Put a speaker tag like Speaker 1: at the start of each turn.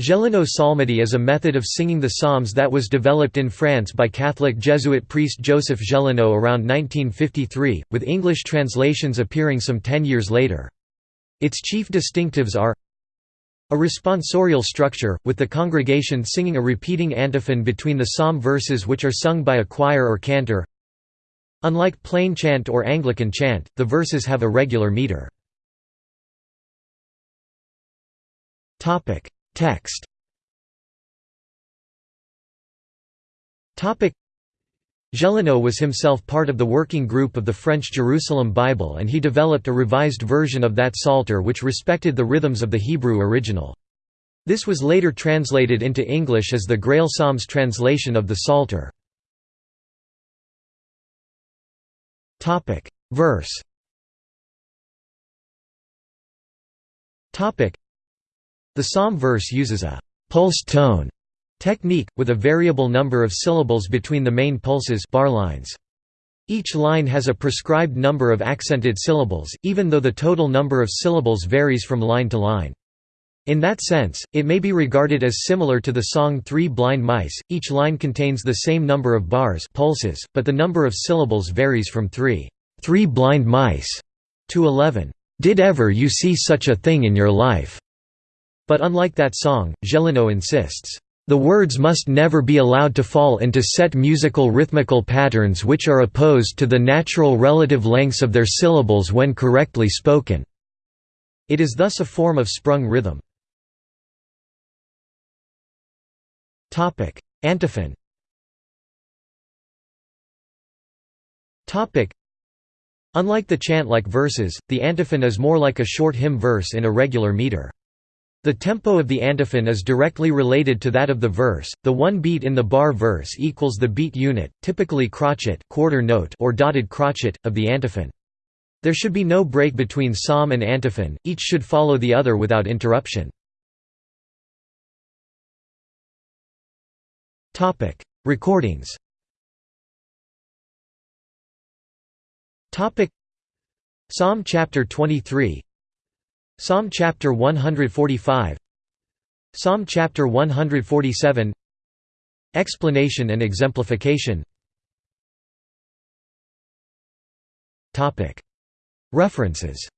Speaker 1: Gélineau psalmody is a method of singing the psalms that was developed in France by Catholic Jesuit priest Joseph Gélineau around 1953, with English translations appearing some ten years later. Its chief distinctives are a responsorial structure, with the congregation singing a repeating antiphon between the psalm verses which are sung by a choir or cantor. Unlike plain chant or Anglican chant, the verses have a regular meter. Text. Gélineau was himself part of the working group of the French Jerusalem Bible and he developed a revised version of that Psalter which respected the rhythms of the Hebrew original. This was later translated into English as the Grail Psalms translation of the Psalter. Verse the psalm verse uses a «pulse tone» technique, with a variable number of syllables between the main pulses bar lines. Each line has a prescribed number of accented syllables, even though the total number of syllables varies from line to line. In that sense, it may be regarded as similar to the song Three Blind Mice, each line contains the same number of bars pulses, but the number of syllables varies from three, three blind mice to eleven. Did ever you see such a thing in your life? But unlike that song, Gélineau insists, "...the words must never be allowed to fall into set musical rhythmical patterns which are opposed to the natural relative lengths of their syllables when correctly spoken." It is thus a form of sprung rhythm. Antiphon Unlike the chant-like verses, the antiphon is more like a short hymn verse in a regular meter. The tempo of the antiphon is directly related to that of the verse. The one beat in the bar verse equals the beat unit, typically crotchet, quarter note, or dotted crotchet of the antiphon. There should be no break between psalm and antiphon. Each should follow the other without interruption. Topic: Recordings. Topic: Psalm chapter 23 Psalm chapter 145 Psalm chapter 147 Explanation and exemplification. Topic. References